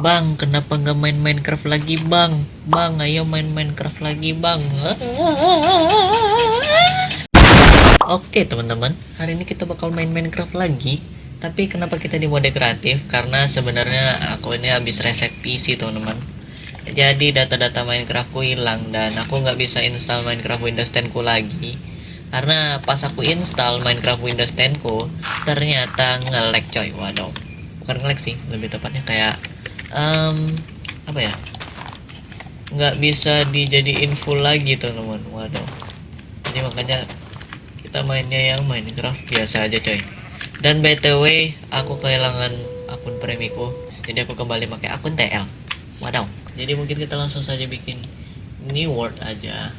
Bang, kenapa nggak main Minecraft lagi, Bang? Bang, ayo main Minecraft lagi, Bang. Oke, teman-teman. Hari ini kita bakal main Minecraft lagi. Tapi kenapa kita di mode kreatif? Karena sebenarnya aku ini habis reset PC, teman-teman. Jadi data-data Minecraftku hilang dan aku nggak bisa install Minecraft Windows 10 ku lagi. Karena pas aku install Minecraft Windows 10 ku, ternyata nge-lag coy. Waduh. Bukan nge-lag sih, lebih tepatnya kayak um, apa ya? Nggak bisa dijadiin full lagi teman-teman. Waduh. Jadi makanya kita mainnya yang Minecraft biasa aja coy. Dan btw aku kehilangan akun premiku jadi aku kembali pakai akun TL waduh. Jadi mungkin kita langsung saja bikin new world aja.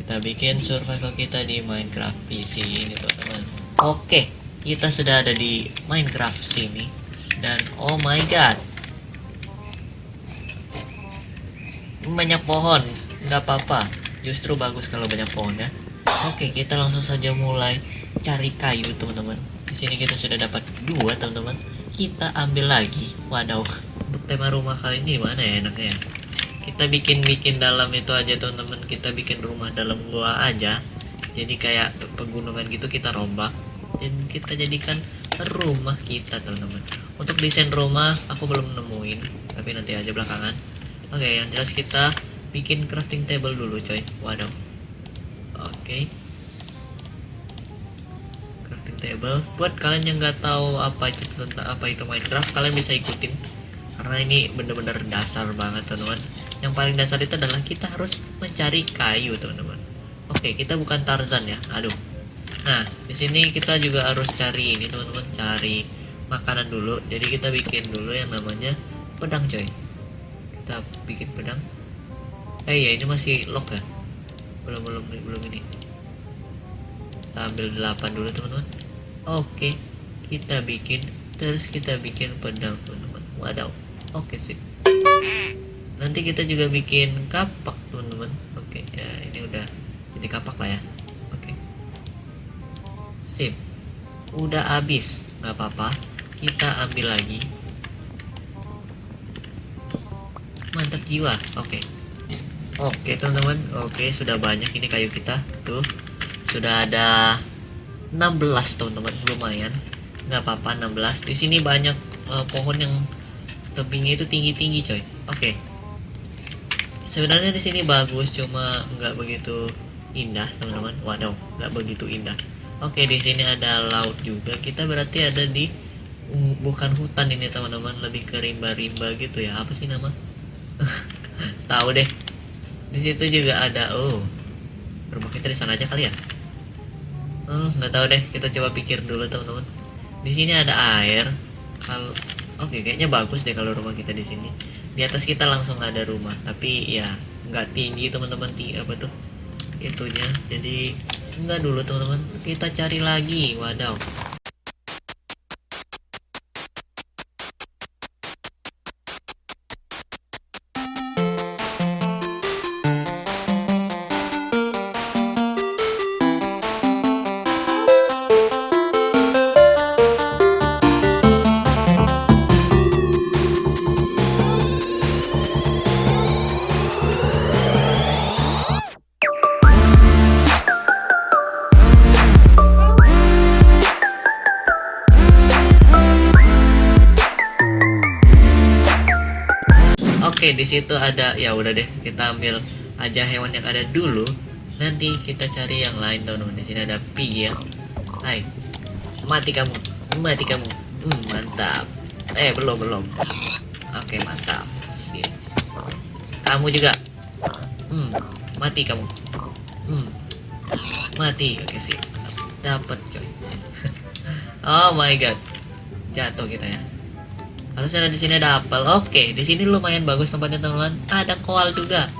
Kita bikin survival kita di Minecraft PC ini teman-teman. Oke. Kita sudah ada di Minecraft sini dan oh my god. Banyak pohon. Nggak apa-apa. Justru bagus kalau banyak pohon ya. Oke kita langsung saja mulai cari kayu teman-teman. Di sini kita sudah dapat dua teman-teman. Kita ambil lagi. Waduh. Untuk tema rumah kali ini mana ya enaknya ya? Kita bikin-bikin dalam itu aja teman-teman. Kita bikin rumah dalam gua aja. Jadi kayak pegunungan gitu kita rombak. Dan kita jadikan rumah kita teman-teman. Untuk desain rumah aku belum nemuin. Tapi nanti aja belakangan. Oke okay, yang jelas kita bikin crafting table dulu coy. Waduh. Oke. Okay. crafting table. Buat kalian yang nggak tahu apa itu tentang apa itu Minecraft kalian bisa ikutin. Karena ini bener-bener dasar banget teman-teman. Yang paling dasar itu adalah kita harus mencari kayu teman-teman. Oke okay, kita bukan Tarzan ya. Aduh nah di sini kita juga harus cari ini teman-teman cari makanan dulu. Jadi kita bikin dulu yang namanya pedang coy. Kita bikin pedang. Eh ya ini masih lock ya? Belum belum belum ini. Kita ambil 8 dulu teman-teman. Oke kita bikin terus kita bikin pedang teman-teman. Wadaw. Oke sip. Nanti kita juga bikin kapak teman-teman. Oke ya ini udah jadi kapak lah ya sip udah habis. Nggak apa-apa. Kita ambil lagi. Mantap jiwa. Oke. Okay. oke okay, teman-teman. Oke okay, sudah banyak ini kayu kita. Tuh. Sudah ada 16 teman-teman. Lumayan. Nggak apa-apa 16 di sini banyak uh, pohon yang tebingnya itu tinggi-tinggi coy. Oke. Okay. sebenarnya di sini bagus cuma nggak begitu indah teman-teman. Waduh nggak begitu indah oke di sini ada laut juga. Kita berarti ada di bukan hutan ini teman-teman. Lebih ke rimba-rimba gitu ya. Apa sih nama? Tahu deh. Di situ juga ada oh rumah kita di sana aja kali ya? Oh nggak tahu deh. Kita coba pikir dulu teman-teman. Di sini ada air. Kalau oke kayaknya bagus deh kalau rumah kita di sini. Di atas kita langsung ada rumah tapi ya nggak tinggi teman-teman. Tinggi apa tuh? Itunya. Jadi enggak dulu teman-teman. Kita cari lagi wadaw situ ada ya udah deh, kita ambil aja hewan yang ada dulu. Nanti kita cari yang lain teman-teman. Di sini ada pig ya. Hai. Mati kamu. Mati kamu. Hmm, mantap. Eh, belum, belum. Oke, mantap. Sip. Kamu juga. Hmm, mati kamu. Hmm. Mati. Oke, sip. Dapat, coy. oh my god. Jatuh kita ya harusnya di sini ada apel. Oke di sini lumayan bagus tempatnya teman-teman. Ada koal juga.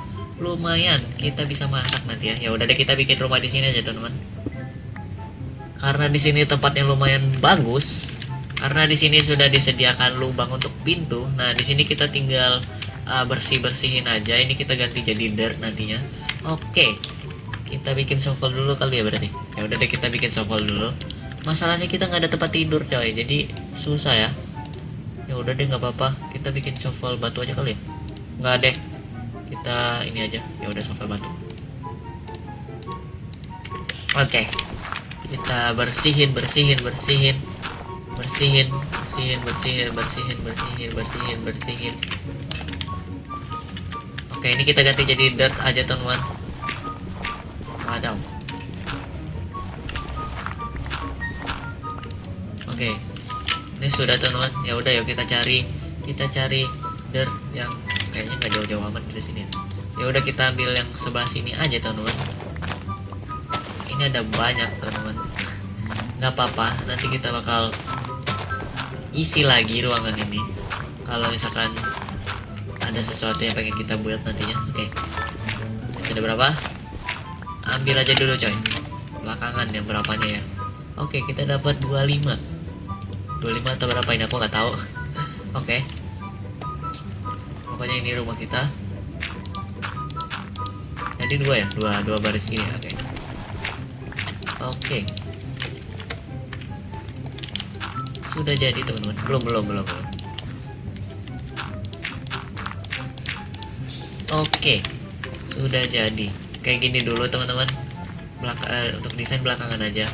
Lumayan. Kita bisa masak nanti ya. Ya udah deh kita bikin rumah di sini aja teman-teman. Karena di sini tempatnya lumayan bagus karena di sini sudah disediakan lubang untuk pintu nah di sini kita tinggal uh, bersih bersihin aja. Ini kita ganti jadi dirt nantinya. Oke kita bikin shovel dulu kali ya berarti. Ya udah deh kita bikin shovel dulu. Masalahnya kita nggak ada tempat tidur coy. Jadi susah ya ya udah deh nggak apa-apa. Kita bikin shovel batu aja kali ya? Nggak deh. Kita ini aja. Ya udah shovel batu. Oke. Kita bersihin bersihin bersihin. Bersihin bersihin bersihin bersihin bersihin bersihin bersihin. Oke ini kita ganti jadi dirt aja teman-teman oke ini sudah teman-teman. Ya udah yuk kita cari kita cari dirt yang kayaknya nggak jauh-jauh amat dari sini. Ya udah kita ambil yang sebelah sini aja teman-teman. Ini ada banyak teman-teman. Nggak apa-apa. Nanti kita bakal isi lagi ruangan ini. Kalau misalkan ada sesuatu yang pengen kita buat nantinya. Oke. Masih ada berapa? Ambil aja dulu coy. Belakangan yang berapanya ya. Oke kita dapat 25 25 atau berapa ini aku nggak tahu. Oke. Pokoknya ini rumah kita. Jadi dua ya? Dua dua baris ini oke. Oke. Sudah jadi teman-teman. Belum belum belum belum. Oke. Sudah jadi. Kayak gini dulu teman-teman. Belaka eh, untuk desain belakangan aja.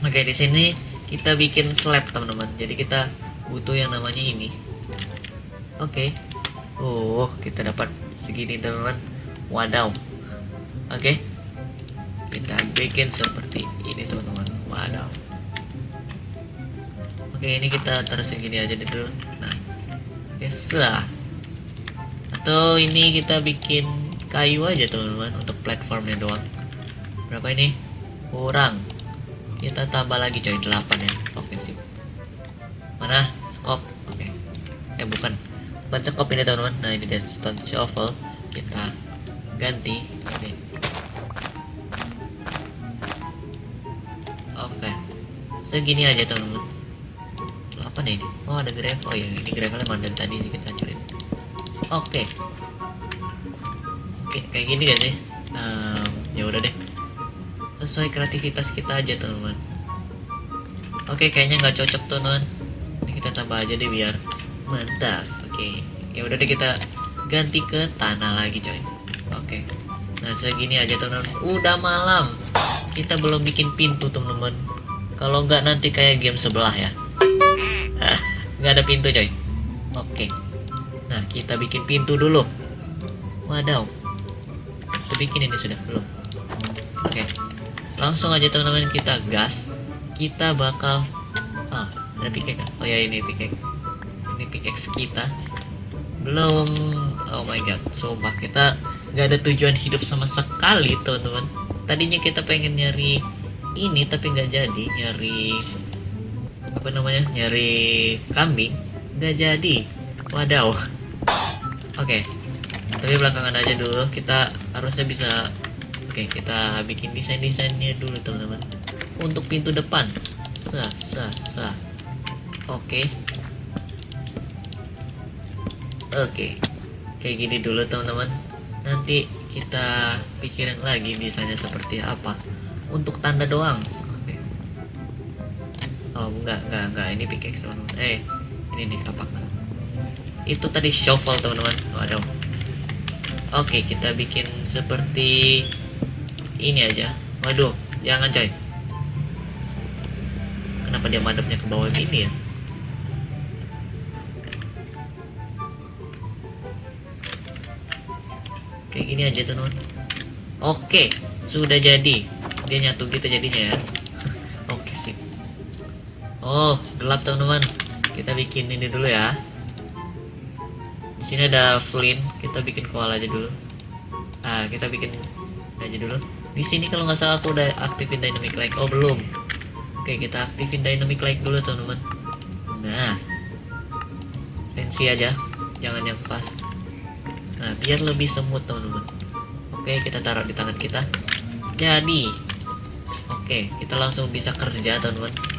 Oke di sini kita bikin slab teman-teman. Jadi kita butuh yang namanya ini. Oke. Oh kita dapat segini teman-teman. Wadaw. Oke. Kita bikin seperti ini teman-teman. Wadaw. Oke ini kita terusin gini aja dulu nah. Oke sah. Atau ini kita bikin kayu aja teman-teman untuk platformnya doang. Berapa ini? Kurang kita tambah lagi coy 8 ya oke sip mana? Skop. Oke. Eh bukan. Bukan skop ini teman-teman. Nah ini dia stone shovel. Kita ganti. Oke. Segini aja teman-teman. Apa nih ini? Oh ada gravel. Oh ya ini gravelnya emang dari tadi kita hancurin. Oke. Oke kayak gini gak sih? Um, ya udah deh sesuai kreativitas kita aja teman-teman oke kayaknya nggak cocok tuh teman ini kita tambah aja deh biar mantap. Oke ya udah deh kita ganti ke tanah lagi coy. Oke. Nah segini aja teman-teman udah malam. Kita belum bikin pintu teman-teman. Kalau nggak nanti kayak game sebelah ya. Nggak ada pintu coy? Oke. Nah kita bikin pintu dulu. Wadaw. Kita bikin ini sudah belum langsung aja teman-teman kita gas. Kita bakal oh ada pickaxe oh ya ini pickaxe. Ini pickaxe kita. Belum. Oh my god sumpah kita nggak ada tujuan hidup sama sekali teman-teman. Tadinya kita pengen nyari ini tapi nggak jadi. Nyari apa namanya? Nyari kambing. Nggak jadi. Wadaw. Oke tapi belakangan aja dulu. Kita harusnya bisa oke kita bikin desain desainnya dulu teman-teman. Untuk pintu depan. Sa sa sa. Oke. Oke. Kayak gini dulu teman-teman. Nanti kita pikirin lagi desainnya seperti apa. Untuk tanda doang. Oke. Oh enggak enggak enggak. Ini pickaxe teman-teman. Eh ini nih kapak itu tadi shovel teman-teman. Waduh. Oke kita bikin seperti ini aja. Waduh jangan coy. Kenapa dia madepnya ke bawah ini ya? Kayak gini aja teman oke sudah jadi. Dia nyatu gitu jadinya ya. Oke sip. Oh gelap teman-teman. Kita bikin ini dulu ya. Di sini ada flint. Kita bikin koala aja dulu. Nah kita bikin aja dulu di sini kalau nggak salah aku udah aktifin dynamic light oh belum. Oke kita aktifin dynamic light dulu teman-teman. Nah. Fancy aja. Jangan yang fast. Nah biar lebih semut teman-teman. Oke kita taruh di tangan kita. Jadi. Oke kita langsung bisa kerja teman-teman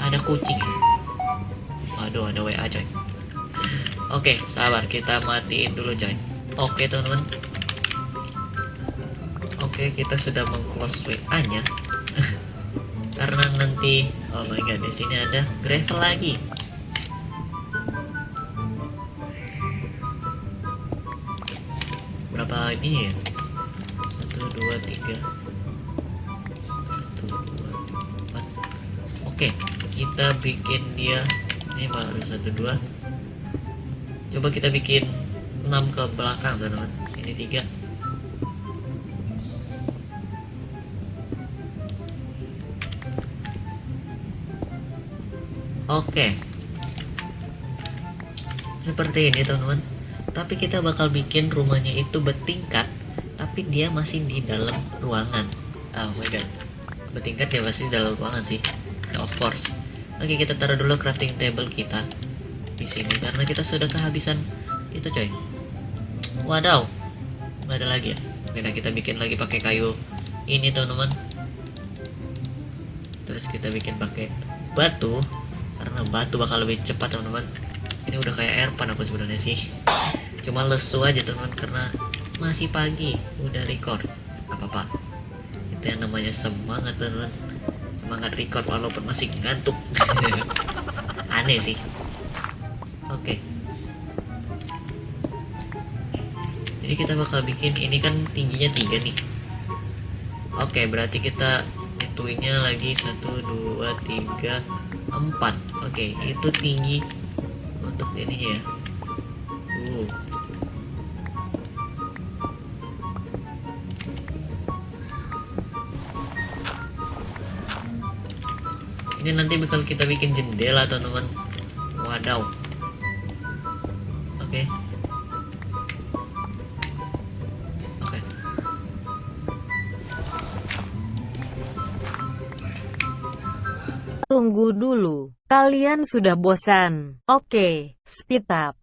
ada kucing aduh ada WA coy Oke, sabar kita matiin dulu coy. Oke teman-teman. Oke, kita sudah mengclose WA-nya. Karena nanti oh my god, di sini ada gravel lagi. Berapa ini ya? Satu, dua, tiga, satu, dua, empat. Oke, kita bikin dia ini baru satu dua. Coba kita bikin 6 ke belakang teman-teman. Ini tiga. Oke. Seperti ini teman-teman. Tapi kita bakal bikin rumahnya itu bertingkat tapi dia masih di dalam ruangan. Oh my god. Bertingkat ya pasti di dalam ruangan sih. Of course oke kita taruh dulu crafting table kita di sini karena kita sudah kehabisan itu coy. Wadaw. Nggak ada lagi ya? Oke nah kita bikin lagi pakai kayu ini teman-teman. Terus kita bikin pakai batu karena batu bakal lebih cepat teman-teman. Ini udah kayak airpan aku sebenarnya sih. Cuma lesu aja teman karena masih pagi. Udah record. Apa-apa. Itu yang namanya semangat teman-teman semangat record walaupun masih ngantuk. Aneh sih. Oke. Jadi kita bakal bikin ini kan tingginya tiga nih. Oke berarti kita itunya lagi satu dua tiga empat. Oke itu tinggi untuk ininya ya ini nanti bakal kita bikin jendela teman-teman. Wadaw. Oke. Oke. Tunggu dulu, kalian sudah bosan. Oke, speed up.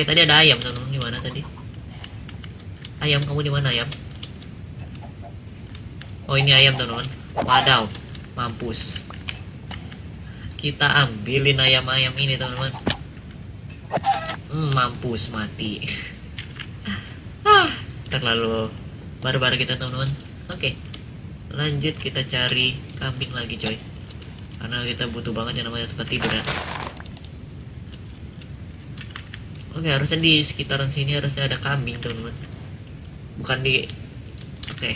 Oke, tadi ada ayam, teman-teman. Di mana tadi? Ayam, kamu di mana, ayam? Oh, ini ayam, teman-teman. Wadaw, mampus. Kita ambilin ayam-ayam ini, teman-teman. Hmm, mampus mati. ah, terlalu barbar kita, teman-teman. Oke. Lanjut kita cari kambing lagi, coy. Karena kita butuh banget yang namanya tempat tidur ya. Oke, harusnya di sekitaran sini harusnya ada kambing, teman-teman. Bukan di Oke.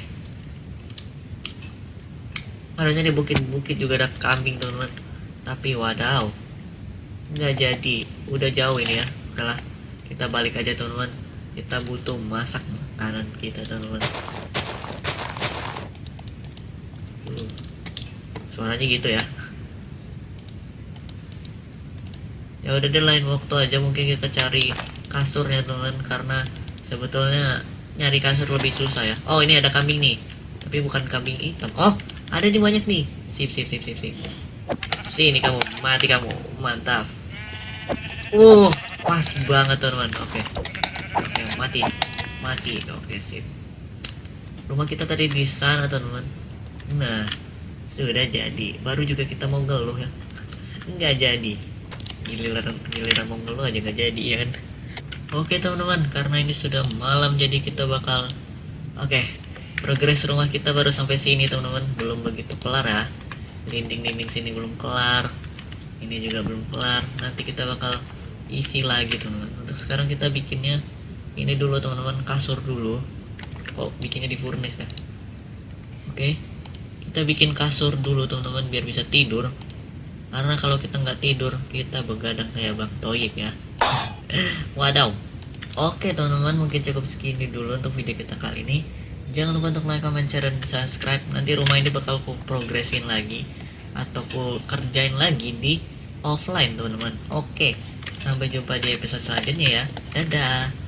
Harusnya di bukit-bukit juga ada kambing, teman-teman. Tapi wadaw. Nggak jadi. Udah jauh ini ya. Oke lah. Kita balik aja, teman-teman. kita butuh masak makanan kita teman-teman suaranya gitu ya ya udah deh lain waktu aja mungkin kita cari kasurnya teman karena sebetulnya nyari kasur lebih susah ya. Oh ini ada kambing nih. Tapi bukan kambing hitam. Oh ada nih banyak nih. Sip sip sip sip sip. Sini kamu mati kamu. Mantap. Uh pas banget teman-teman. Oke. Oke mati. Mati. Oke sip. Rumah kita tadi di sana teman-teman. Nah sudah jadi. Baru juga kita mau ngeluh ya. Nggak jadi giliran giliran mau ngeluh aja nggak jadi ya kan? Oke teman-teman karena ini sudah malam jadi kita bakal oke progres rumah kita baru sampai sini teman-teman. Belum begitu kelar ya. Dinding-dinding sini belum kelar ini juga belum kelar. Nanti kita bakal isi lagi teman-teman. Untuk sekarang kita bikinnya ini dulu teman-teman kasur dulu. Kok bikinnya di furnace ya? Oke kita bikin kasur dulu teman-teman biar bisa tidur karena kalau kita nggak tidur kita begadang kayak bang Toyib ya. Wadaw. Oke teman-teman mungkin cukup segini dulu untuk video kita kali ini. Jangan lupa untuk like, comment, share, dan subscribe. Nanti rumah ini bakal ku progresin lagi atau ku kerjain lagi di offline teman-teman. Oke sampai jumpa di episode selanjutnya ya. Dadah